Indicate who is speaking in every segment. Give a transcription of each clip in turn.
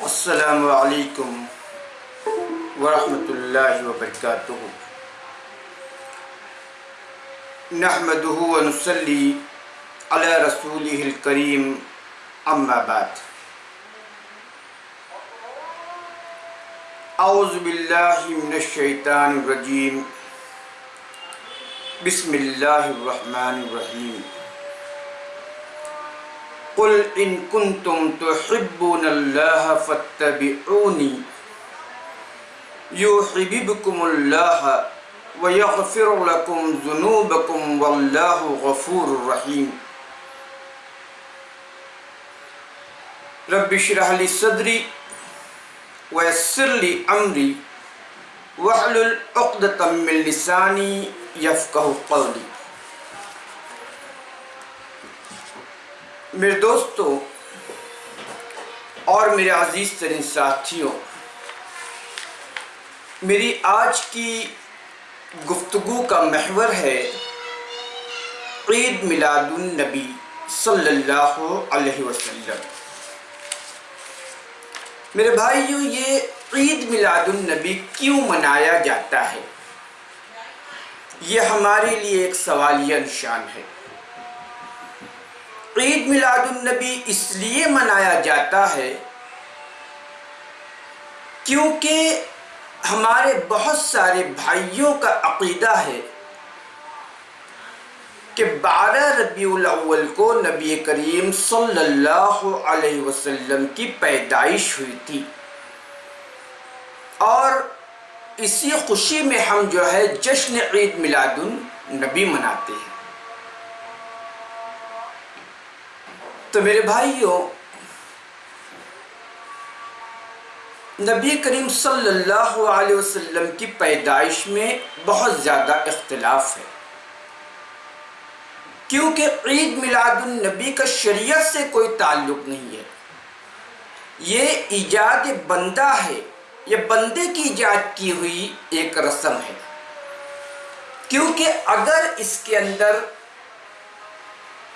Speaker 1: السلام علیکم ورحمۃ اللہ وبرکاتہ۔ نحمده ونصلي على رسوله الكريم اما بعد۔ اعوذ باللہ من الشیطان الرجیم۔ بسم اللہ الرحمن الرحیم۔ قل ان کنتم تحبون اللہ فاتبعونی یحببکم اللہ وَيَغْفِرُ لَكُمْ ذُنُوبَكُمْ وَاللَّهُ غَفُورُ الرَّحِيمُ رب شرح لی صدری ویسر لی امری وحلل عقدتا من لسانی یفقہ قولی میرے دوستو اور میرے عزیز ترین ساتھیوں، میری آج کی گفتگو کا محور ہے عید میلاد النبی صلی اللہ علیہ وسلم۔ میرے بھائیوں، یہ عید میلاد النبی کیوں منایا جاتا ہے؟ یہ ہمارے لیے ایک سوالیہ نشان ہے۔ عید میلاد النبی اس لیے منایا جاتا ہے کیونکہ ہمارے بہت سارے بھائیوں کا عقیدہ ہے کہ بارہ ربیع الاول کو نبی کریم صلی اللہ علیہ وسلم کی پیدائش ہوئی تھی اور اسی خوشی میں ہم جو ہے جشن عید میلاد النبی مناتے ہیں۔ تو میرے بھائیوں، نبی کریم صلی اللہ علیہ وسلم کی پیدائش میں بہت زیادہ اختلاف ہے۔ کیونکہ عید میلاد النبی کا شریعت سے کوئی تعلق نہیں ہے۔ یہ ایجاد بندہ ہے یہ بندے کی ایجاد کی ہوئی ایک رسم ہے۔ کیونکہ اگر اس کے اندر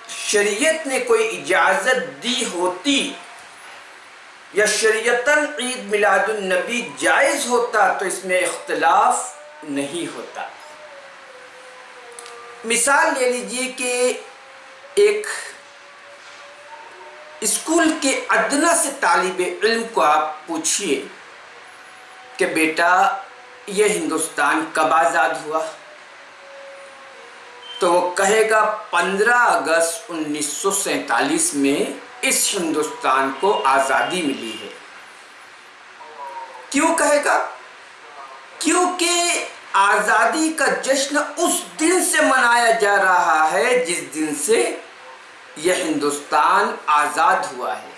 Speaker 1: شریعت نے کوئی اجازت دی ہوتی یا شریعتاً عید میلاد النبی جائز ہوتا تو اس میں اختلاف نہیں ہوتا؟ مثال لے لیجیے کہ ایک اسکول کے ادنا سے طالب علم کو آپ پوچھئے کہ بیٹا، یہ ہندوستان کب آزاد ہوا؟ تو وہ کہے گا پندرہ اگست انیس سو سینتالیس میں اس ہندوستان کو آزادی ملی ہے۔ کیوں کہے گا؟ کیونکہ آزادی کا جشن اس دن سے منایا جا رہا ہے جس دن سے یہ ہندوستان آزاد ہوا ہے۔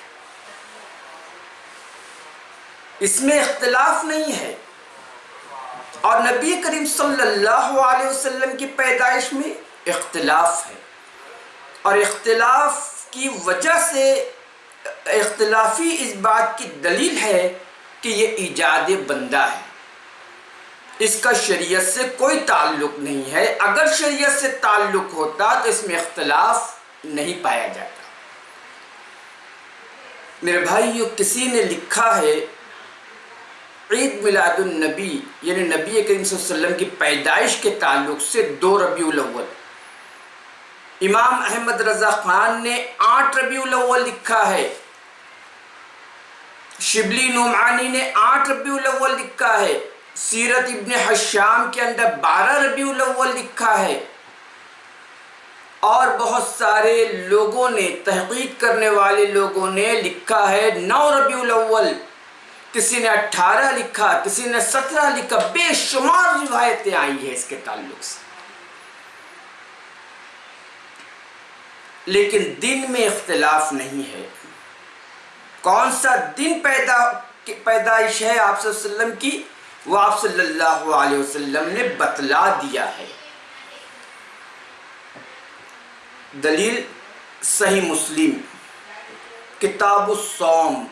Speaker 1: اس میں اختلاف نہیں ہے۔ اور نبی کریم صلی اللہ علیہ وسلم کی پیدائش میں اختلاف ہے۔ اور اختلاف کی وجہ سے اختلافی اس بات کی دلیل ہے کہ یہ ایجاد بندہ ہے۔ اس کا شریعت سے کوئی تعلق نہیں ہے۔ اگر شریعت سے تعلق ہوتا تو اس میں اختلاف نہیں پایا جاتا۔ میرے بھائیو، کسی نے لکھا ہے، عید میلاد النبی یعنی نبی کریم صلی اللہ علیہ وسلم کی پیدائش کے تعلق سے دو ربیع الاول۔ امام احمد رضا خان نے آٹھ ربیع الاول لکھا ہے۔ شبلی نعمانی نے آٹھ ربیع الاول لکھا ہے۔ سیرت ابن حشام کے اندر بارہ ربیع الاول لکھا ہے۔ اور بہت سارے لوگوں نے، تحقیق کرنے والے لوگوں نے لکھا ہے نو ربیع الاول۔ کسی نے اٹھارہ لکھا، کسی نے سترہ لکھا، بے شمار روایتیں آئی ہیں اس کے تعلق سے۔ لیکن دن میں اختلاف نہیں ہے۔ کون سا دن پیدا پیدائش ہے آپ صلی اللہ علیہ وسلم کی؟ وہ آپ صلی اللہ علیہ وسلم نے بتلا دیا ہے۔ دلیل صحیح مسلم۔ کتاب الصوم،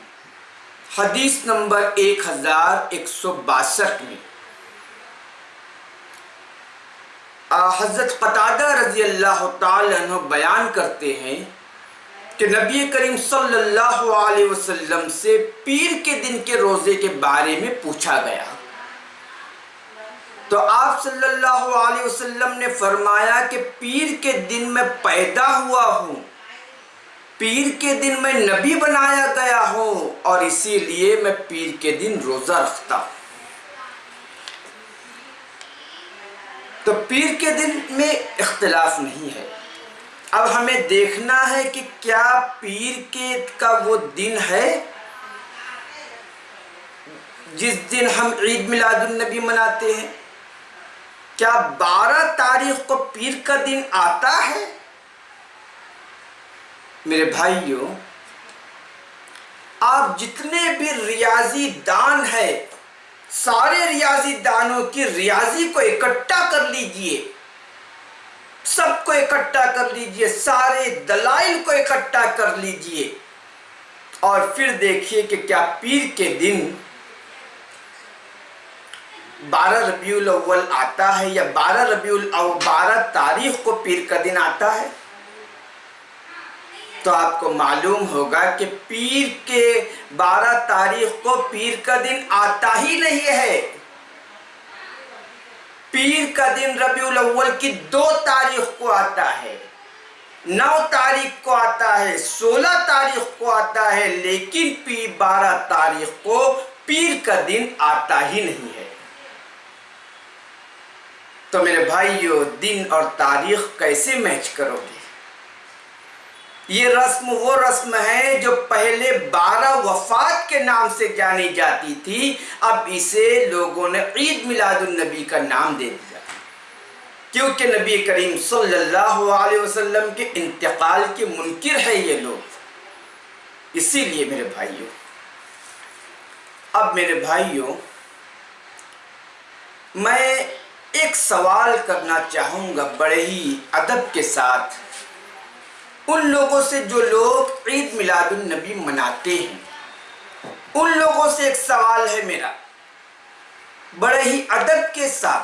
Speaker 1: حدیث نمبر ایک ہزار ایک سو باسٹھ میں۔ حضرت قطادہ رضی اللہ تعالیٰ عنہ بیان کرتے ہیں کہ نبی کریم صلی اللہ علیہ وسلم سے پیر کے دن کے روزے کے بارے میں پوچھا گیا۔ تو آپ صلی اللہ علیہ وسلم نے فرمایا کہ پیر کے دن میں پیدا ہوا ہوں، پیر کے دن میں نبی بنایا گیا ہوں اور اسی لیے میں پیر کے دن روزہ رکھتا ہوں۔ تو پیر کے دن میں اختلاف نہیں ہے۔ اب ہمیں دیکھنا ہے کہ کیا پیر کے کا وہ دن ہے۔ جس دن ہم عید میلاد النبی مناتے ہیں۔ کیا بارہ تاریخ کو پیر کا دن آتا ہے؟ میرے بھائیوں آپ جتنے بھی ریاضی دان ہے سارے ریاضی دانوں کی ریاضی کو اکٹھا کر لیجیے۔ سب کو اکٹھا کر لیجیے، سارے دلائل کو اکٹھا کر لیجیے۔ اور پھر دیکھیے کہ کیا پیر کے دن بارہ ربیع الاول آتا ہے یا بارہ ربیع الاول، بارہ تاریخ کو پیر کا دن آتا ہے؟ تو آپ کو معلوم ہوگا کہ پیر کے بارہ تاریخ کو پیر کا دن آتا ہی نہیں ہے۔ پیر کا دن ربیع الاول کی دو تاریخ کو آتا ہے۔ نو تاریخ کو آتا ہے، سولہ تاریخ کو آتا ہے، لیکن پیر بارہ تاریخ کو پیر کا دن آتا ہی نہیں ہے۔ تو میرے بھائیو، دن اور تاریخ کیسے میچ کرو گے؟ یہ رسم وہ رسم ہے جو پہلے بارہ وفات کے نام سے جانی جاتی تھی، اب اسے لوگوں نے عید میلاد النبی کا نام دے دیا۔ کیونکہ نبی کریم صلی اللہ علیہ وسلم کے انتقال کے منکر ہے یہ لوگ۔ اسی لیے میرے بھائیوں، اب میرے بھائیوں، میں ایک سوال کرنا چاہوں گا بڑے ہی ادب کے ساتھ۔ ان لوگوں سے جو لوگ عید میلاد النبی مناتے ہیں۔ ان لوگوں سے ایک سوال ہے میرا۔ بڑے ہی ادب کے ساتھ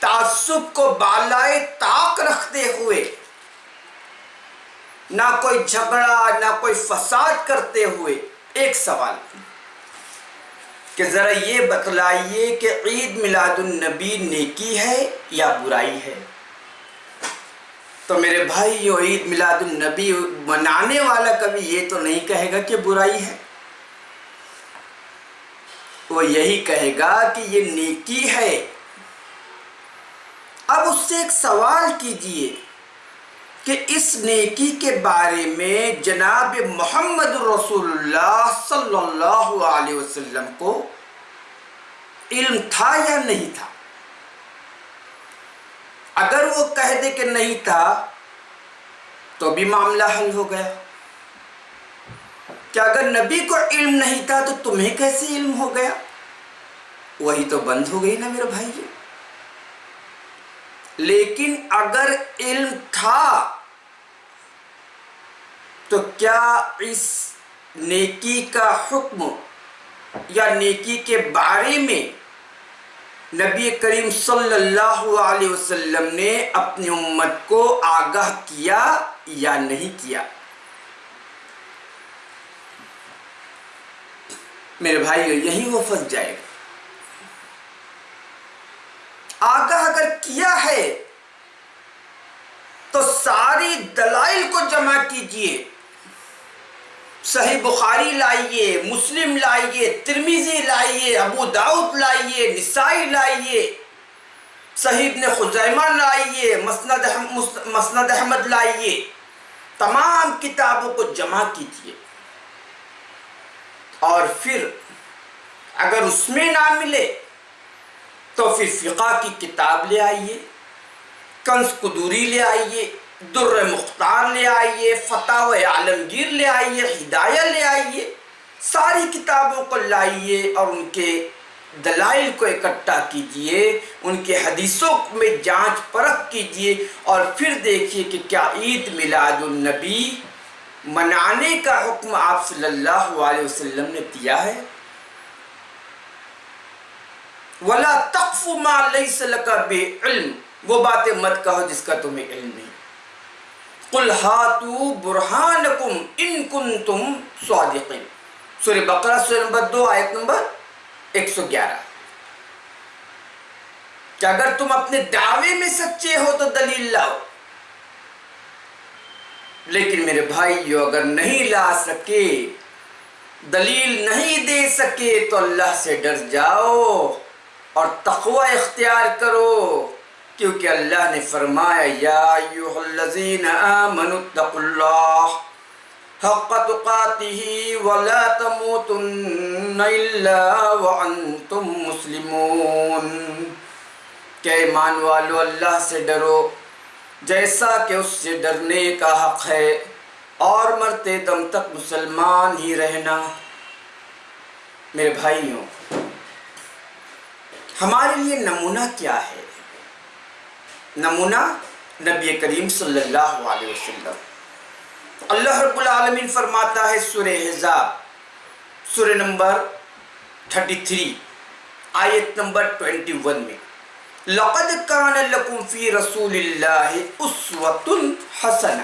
Speaker 1: تعصب کو بالائے طاق رکھتے ہوئے نہ کوئی جھگڑا، نہ کوئی فساد کرتے ہوئے ایک سوال۔ کہ ذرا یہ بتلائیے کہ عید میلاد النبی نیکی ہے یا برائی ہے؟ تو میرے بھائی عید میلاد النبی منانے والا کبھی یہ تو نہیں کہے گا کہ برائی ہے۔ وہ یہی کہے گا کہ یہ نیکی ہے۔ اب اس سے ایک سوال کیجیے کہ اس نیکی کے بارے میں جناب محمد رسول اللہ صلی اللہ علیہ وسلم کو علم تھا یا نہیں تھا؟ اگر وہ کہہ دے کہ نہیں تھا، تو بھی معاملہ حل ہو گیا۔ کہ اگر نبی کو علم نہیں تھا، تو تمہیں کیسے علم ہو گیا؟ وہی تو بند ہو گئی نا میرے بھائی جی۔ لیکن اگر علم تھا، تو کیا اس نیکی کا حکم یا نیکی کے بارے میں نبی کریم صلی اللہ علیہ وسلم نے اپنی امت کو آگاہ کیا یا نہیں کیا؟ میرے بھائی یہی وہ پھنس جائے گا۔ آگاہ اگر کیا ہے، تو ساری دلائل کو جمع کیجیے۔ صحیح بخاری لائیے، مسلم لائیے ترمیزی لائیے، ابو داؤد لائیے، نسائی لائیے، صحیح ابن خزیمہ لائیے، مسند مسند احمد لائیے۔ تمام کتابوں کو جمع کیجیے۔ اور پھر اگر اس میں نہ ملے تو پھر فقہ کی کتاب لے آئیے، کنس قدوری لے آئیے۔ در مختار لے آئیے فتح و عالمگیر لے آئیے، ہدایہ لے آئیے، ساری کتابوں کو لائیے اور ان کے دلائل کو اکٹھا کیجیے ان کے حدیثوں میں جانچ پرکھ کیجیے اور پھر دیکھیے کہ کیا عید میلاد النبی منانے کا حکم آپ صلی اللہ علیہ وسلم نے دیا ہے؟ وَلَا تَقْفُ مَا لَيْسَ لَكَ بِعِلْمِ، وہ باتیں مت کہو جس کا تمہیں علم نہیں۔ قل ہاتو برہانکم ان کنتم صادقین۔ سورہ بقرہ، سورہ نمبر دو، آیت نمبر ایک سو گیارہ۔ کہ اگر تم اپنے دعوے میں سچے ہو تو دلیل لاؤ۔ لیکن میرے بھائیو، اگر نہیں لا سکے، دلیل نہیں دے سکے، تو اللہ سے ڈر جاؤ اور تقوی اختیار کرو۔ کیونکہ اللہ نے فرمایا، یا ایوہ الذین آمنوا اتقوا اللہ حق تقاته ولا تموتن الا وانتم مسلمون۔ کہ ایمان والو، اللہ سے ڈرو، جیسا کہ اس سے ڈرنے کا حق ہے، اور مرتے دم تک مسلمان ہی رہنا۔ میرے بھائیوں، ہمارے لیے نمونہ کیا ہے؟ نمونہ نبی کریم صلی اللہ علیہ وسلم۔ اللہ رب العالمین فرماتا ہے سورہ حضاب سورہ نمبر 33 آیت نمبر 21 میں۔ لقد کان لکم فی رسول اللہ اسوت حسنہ۔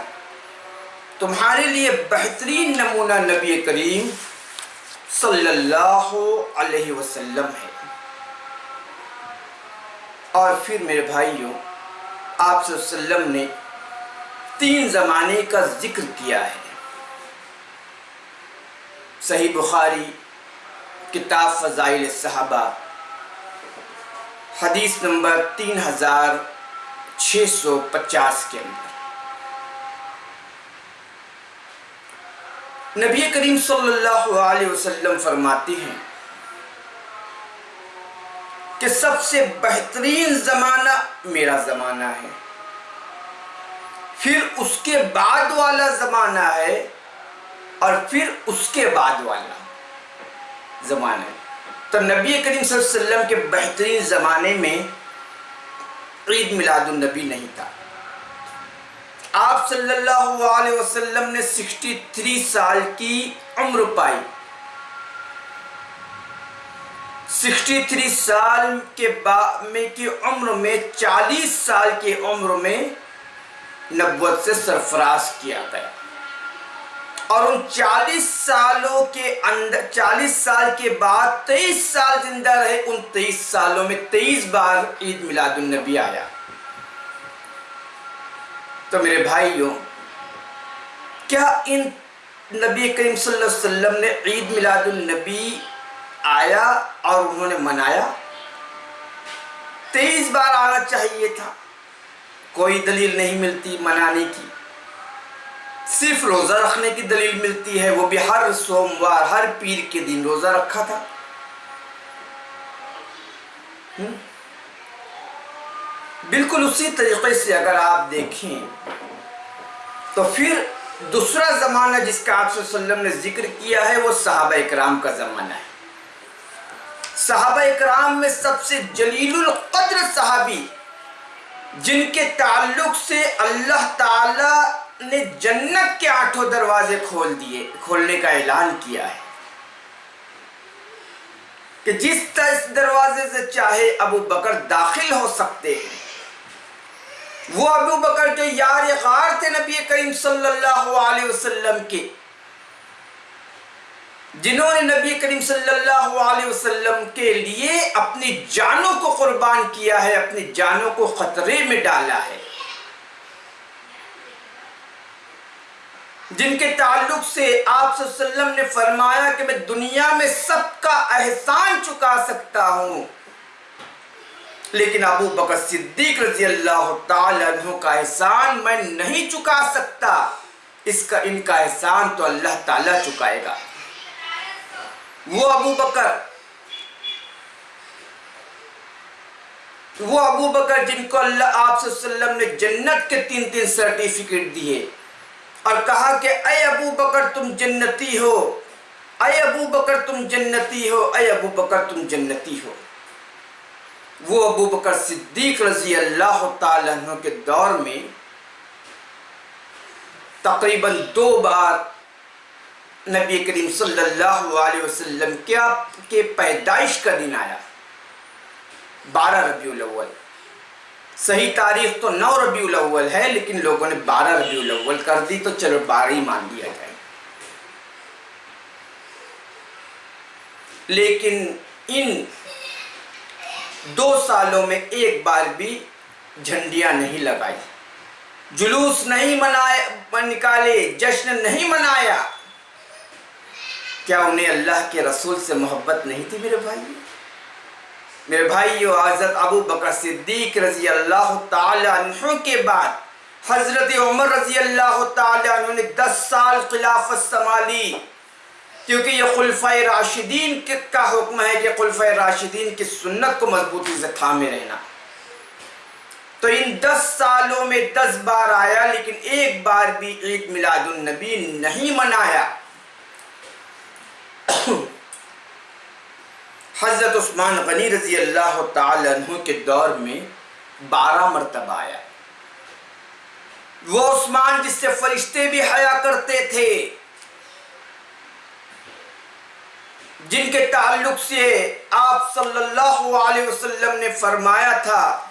Speaker 1: تمہارے لیے بہترین نمونہ نبی کریم صلی اللہ علیہ وسلم ہے۔ اور پھر میرے بھائیوں آپ صلی اللہ علیہ وسلم نے تین زمانے کا ذکر کیا ہے۔ صحیح بخاری، کتاب فضائل صحابہ حدیث نمبر تین ہزار چھ سو پچاس کے اندر۔ نبی کریم صلی اللہ علیہ وسلم فرماتے ہیں کہ سب سے بہترین زمانہ میرا زمانہ ہے۔ پھر اس کے بعد والا زمانہ ہے اور پھر اس کے بعد والا زمانہ ہے۔ تو نبی کریم صلی اللہ علیہ وسلم کے بہترین زمانے میں عید میلاد النبی نہیں تھا۔ آپ صلی اللہ علیہ وسلم نے سکسٹی تھری سال کی عمر پائی۔ سکسٹی تھری سال کے میں کی عمر میں چالیس سال کی عمر میں نبوت سے سرفراز کیا گیا۔ اور ان چالیس سالوں کے اندر، چالیس سال کے بعد تیئیس سال زندہ رہے، ان تیئیس سالوں میں تیئیس بار عید میلاد النبی آیا۔ تو میرے بھائیوں، کیا ان نبی کریم صلی اللہ علیہ وسلم نے عید میلاد النبی آیا اور انہوں نے منایا؟ تیئیس بار آنا چاہیے تھا۔ کوئی دلیل نہیں ملتی منانے کی۔ صرف روزہ رکھنے کی دلیل ملتی ہے۔ وہ بھی ہر سوموار، ہر پیر کے دن روزہ رکھا تھا۔ بالکل اسی طریقے سے اگر آپ دیکھیں تو پھر دوسرا زمانہ جس کا آپ صلی اللہ علیہ وسلم نے ذکر کیا ہے، وہ صحابہ اکرام کا زمانہ ہے۔ صحابہ اکرام میں سب سے جلیل القدر صحابی، جن کے تعلق سے اللہ تعالی نے جنت کے آٹھوں دروازے کھول دیے، کھولنے کا اعلان کیا ہے۔ کہ جس دروازے سے چاہے ابو بکر داخل ہو سکتے ہیں۔ وہ ابو بکر جو یار غار تھے نبی کریم صلی اللہ علیہ وسلم کے جنہوں نے نبی کریم صلی اللہ علیہ وسلم کے لیے اپنی جانوں کو قربان کیا ہے، اپنی جانوں کو خطرے میں ڈالا ہے۔ جن کے تعلق سے آپ صلی اللہ علیہ وسلم نے فرمایا کہ میں دنیا میں سب کا احسان چکا سکتا ہوں۔ لیکن ابو بکر صدیق رضی اللہ تعالیٰ عنہ کا احسان میں نہیں چکا سکتا۔ اس کا، ان کا احسان تو اللہ تعالیٰ چکائے گا۔ وہ ابو بکر، وہ ابو بکر جن کو اللہ آپ صلی اللہ علیہ وسلم نے جنت کے تین تین سرٹیفکیٹ دیے اور کہا کہ اے ابو بکر تم جنتی ہو، اے ابو بکر تم جنتی ہو، اے ابو بکر تم جنتی ہو۔ وہ ابو بکر صدیق رضی اللہ تعالیٰ عنہ کے دور میں تقریباً دو بار نبی کریم صلی اللہ علیہ وسلم کیا کہ پیدائش کا دن آیا؟ بارہ ربیع الاول۔ صحیح تاریخ تو نو ربیع الاول ہے، لیکن لوگوں نے بارہ ربیع الاول کر دی، تو چلو بارہ ہی مان لیا جائے۔ لیکن ان دو سالوں میں ایک بار بھی جھنڈیاں نہیں لگائی۔ جلوس نہیں منائے نکالے، جشن نہیں منایا۔ کیا انہیں اللہ کے رسول سے محبت نہیں تھی میرے بھائی؟ میرے بھائیو حضرت ابو بکر صدیق رضی اللہ تعالی عنہ کے بعد حضرت عمر رضی اللہ تعالی عنہ نے دس سال خلافت سمالی کیونکہ یہ خلفۂ راشدین کا حکم ہے کہ خلفۂ راشدین کی سنت کو مضبوطی سے تھامے رہنا۔ تو ان دس سالوں میں دس بار آیا، لیکن ایک بار بھی عید میلاد النبی نہیں منایا۔ حضرت عثمان غنی رضی اللہ تعالی عنہ کے دور میں بارہ مرتبہ آیا۔ وہ عثمان جس سے فرشتے بھی حیا کرتے تھے، جن کے تعلق سے آپ صلی اللہ علیہ وسلم نے فرمایا تھا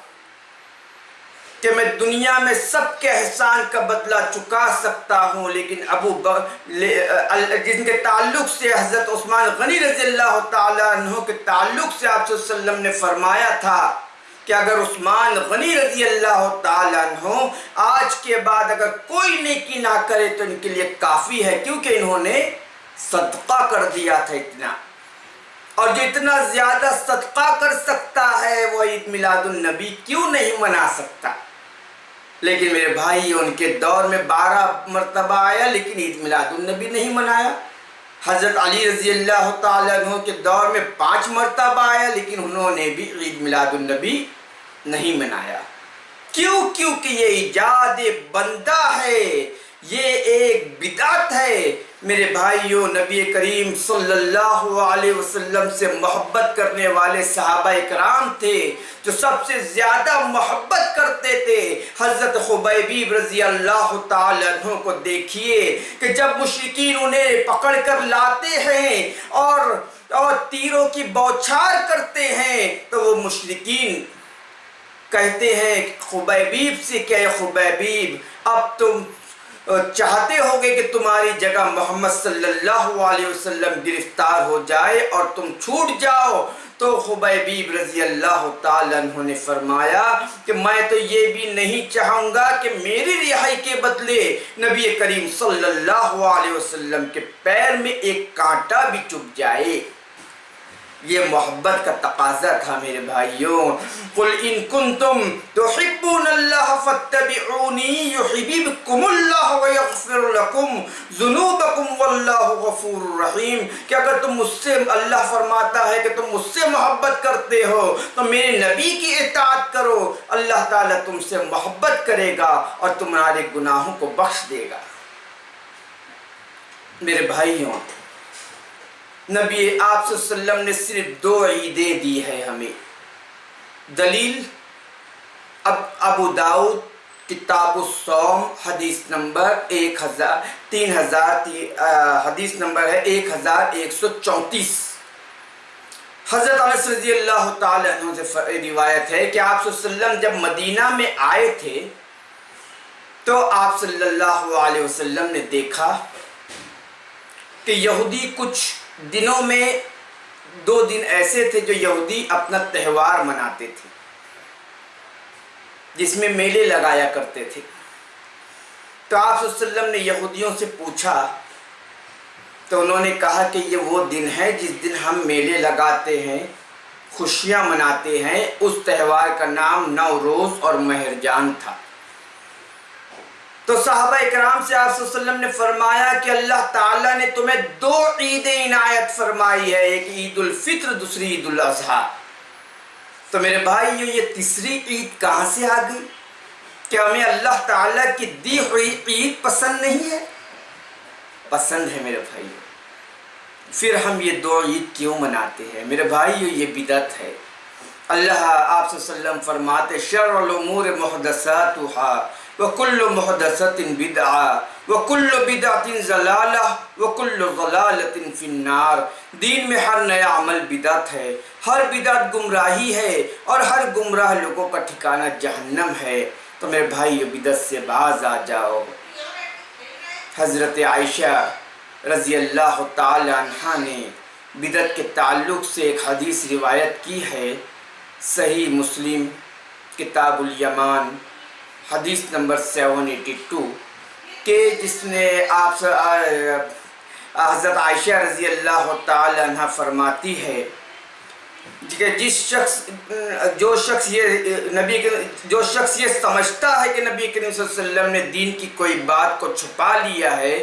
Speaker 1: کہ میں دنیا میں سب کے احسان کا بدلہ چکا سکتا ہوں، لیکن ابو جن کے تعلق سے حضرت عثمان غنی رضی اللہ تعالیٰ عنہ کے تعلق سے آپ صلی اللہ علیہ وسلم نے فرمایا تھا کہ اگر عثمان غنی رضی اللہ تعالیٰ عنہ آج کے بعد اگر کوئی نیکی نہ کرے تو ان کے لیے کافی ہے، کیونکہ انہوں نے صدقہ کر دیا تھا اتنا۔ اور جو اتنا زیادہ صدقہ کر سکتا ہے، وہ عید میلاد النبی کیوں نہیں منا سکتا؟ لیکن میرے بھائی ان کے دور میں بارہ مرتبہ آیا، لیکن عید میلاد النبی نہیں منایا۔ حضرت علی رضی اللہ تعالیٰ عنہ کے دور میں پانچ مرتبہ آیا، لیکن انہوں نے بھی عید میلاد النبی نہیں منایا۔ کیوں؟ کیونکہ یہ ایجاد بندہ ہے، یہ ایک بدعت ہے۔ میرے بھائیوں نبی کریم صلی اللہ علیہ وسلم سے محبت کرنے والے صحابہ اکرام تھے جو سب سے زیادہ محبت کرتے تھے۔ حضرت خبیبیب رضی اللہ تعالیٰ عنہ کو دیکھیے کہ جب مشرقین انہیں پکڑ کر لاتے ہیں اور اور تیروں کی بوچھار کرتے ہیں تو وہ مشرقین کہتے ہیں خبیبیب سے کہ خبیبیب اب تم چاہتے ہوگے کہ تمہاری جگہ محمد صلی اللہ علیہ وسلم گرفتار ہو جائے اور تم چھوٹ جاؤ۔ تو خبیبیب رضی اللہ تعالیٰ عنہ نے فرمایا کہ میں تو یہ بھی نہیں چاہوں گا کہ میری رہائی کے بدلے نبی کریم صلی اللہ علیہ وسلم کے پیر میں ایک کانٹا بھی چپ جائے۔ یہ محبت کا تقاضا تھا میرے بھائیوں۔ قل ان کنتم تحبون اللہ فاتبعونی یحببکم اللہ ویغفر لکم ذنوبکم واللہ غفور الرحیم کہ اگر تم مجھ سے اللہ فرماتا ہے کہ تم مجھ سے محبت کرتے ہو، تو میرے نبی کی اطاعت کرو۔ اللہ تعالیٰ تم سے محبت کرے گا اور تمہارے گناہوں کو بخش دے گا۔ میرے بھائیوں نبی آپ صلی اللہ علیہ وسلم نے صرف دو عیدیں دی ہے ہمیں۔ دلیل، اب ابو داؤد، کتاب السوم حدیث نمبر ایک ہزار، تین ہزار حدیث نمبر ہے ایک ہزار ایک سو چونتیس۔ حضرت علیہ رضی اللہ تعالیٰ عنہ سے روایت ہے کہ آپ صلی اللہ علیہ وسلم جب مدینہ میں آئے تھے، تو آپ صلی اللہ علیہ وسلم نے دیکھا کہ یہودی کچھ دنوں میں دو دن ایسے تھے جو یہودی اپنا تہوار مناتے تھے، جس میں میلے لگایا کرتے تھے۔ تو آپ صلی اللہ علیہ وسلم نے یہودیوں سے پوچھا، تو انہوں نے کہا کہ یہ وہ دن ہے جس دن ہم میلے لگاتے ہیں، خوشیاں مناتے ہیں۔ اس تہوار کا نام نوروز اور مہرجان تھا۔ تو صحابہ اکرام سے آپ صلی اللہ علیہ وسلم نے فرمایا کہ اللہ تعالیٰ نے تمہیں دو عیدیں عنایت فرمائی ہے، ایک عید الفطر، دوسری عید الاضحیٰ۔ تو میرے بھائی یہ تیسری عید کہاں سے آ گئی؟ کیا ہمیں اللہ تعالیٰ کی دی ہوئی عید پسند نہیں ہے؟ پسند ہے میرے بھائی پھر ہم یہ دو عید کیوں مناتے ہیں؟ میرے بھائی یہ بدت ہے۔ اللہ آپ صلی اللہ علیہ وسلم فرماتے شر الامور محدثاتها وكل محدثة بدعة وکل بدعت ضلالہ، وکل ضلالت فی النار۔ دین میں ہر نیا عمل بدعت ہے، ہر بدعت گمراہی ہے اور ہر گمراہ لوگوں کا ٹھکانہ جہنم ہے۔ تو میرے بھائی بدعت سے باز آ جاؤ۔ حضرت عائشہ رضی اللہ تعالی عنہ نے بدعت کے تعلق سے ایک حدیث روایت کی ہے۔ صحیح مسلم، کتاب الیمان۔ حدیث نمبر سیون ایٹی ٹو، کہ جس نے آپ حضرت عائشہ رضی اللہ تعالی عنہ فرماتی ہے جی کہ جس شخص، جو شخص یہ، نبی جو شخص یہ سمجھتا ہے کہ نبی کریم صلی اللہ علیہ وسلم نے دین کی کوئی بات کو چھپا لیا ہے،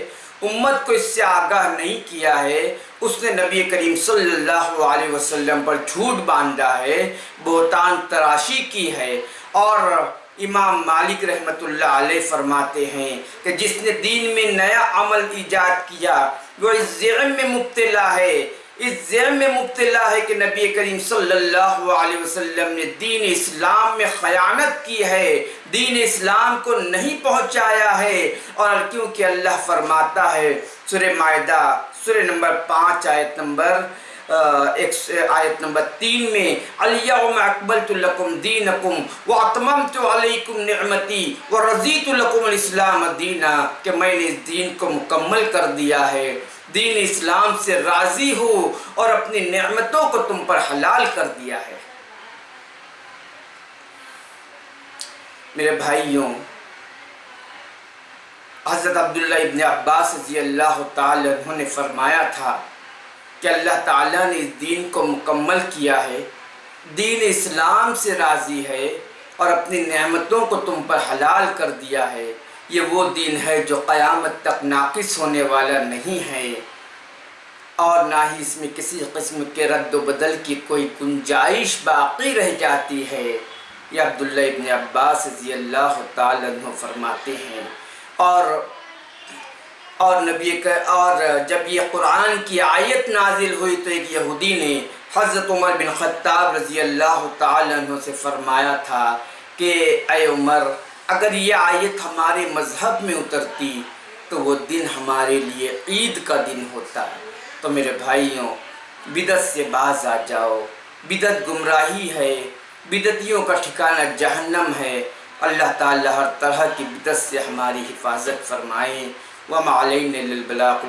Speaker 1: امت کو اس سے آگاہ نہیں کیا ہے، اس نے نبی کریم صلی اللہ علیہ وسلم پر جھوٹ باندھا ہے، بہتان تراشی کی ہے، اور امام مالک رحمت اللہ علیہ فرماتے ہیں کہ جس نے دین میں نیا عمل ایجاد کیا، وہ اس ذہن میں مبتلا ہے۔ اس ذہن میں مبتلا ہے کہ نبی کریم صلی اللہ علیہ وسلم نے دین اسلام میں خیانت کی ہے۔ دین اسلام کو نہیں پہنچایا ہے۔ اور کیونکہ اللہ فرماتا ہے، سورہ معدہ سورہ نمبر پانچ، آیت نمبر ایک آیت نمبر تین میں، الیوم اکبلت لکم دینکم واتممت علیکم نعمتی ورزیت لکم الاسلام دینا، کہ میں نے اس دین کو مکمل کر دیا ہے۔ دین اسلام سے راضی ہو اور اپنی نعمتوں کو تم پر حلال کر دیا ہے۔ میرے بھائیوں، حضرت عبداللہ ابن عباس رضی اللہ تعالی عنہ نے فرمایا تھا کہ اللہ تعالیٰ نے اس دین کو مکمل کیا ہے، دین اسلام سے راضی ہے اور اپنی نعمتوں کو تم پر حلال کر دیا ہے۔ یہ وہ دین ہے جو قیامت تک ناقص ہونے والا نہیں ہے۔ اور نہ ہی اس میں کسی قسم کے رد و بدل کی کوئی گنجائش باقی رہ جاتی ہے۔ یہ عبداللہ ابن عباس رضی اللہ تعالیٰ عنہ فرماتے ہیں۔ اور اور نبی اور جب یہ قرآن کی آیت نازل ہوئی تو ایک یہودی نے حضرت عمر بن خطاب رضی اللہ تعالیٰ عنہ سے فرمایا تھا کہ اے عمر، اگر یہ آیت ہمارے مذہب میں اترتی تو وہ دن ہمارے لیے عید کا دن ہوتا۔ ہے تو میرے بھائیوں بدت سے باز آ جاؤ۔ بدت گمراہی ہے۔ بدتیوں کا ٹھکانہ جہنم ہے۔ اللہ تعالی ہر طرح کی بدت سے ہماری حفاظت فرمائیں وما علينا للبلاغ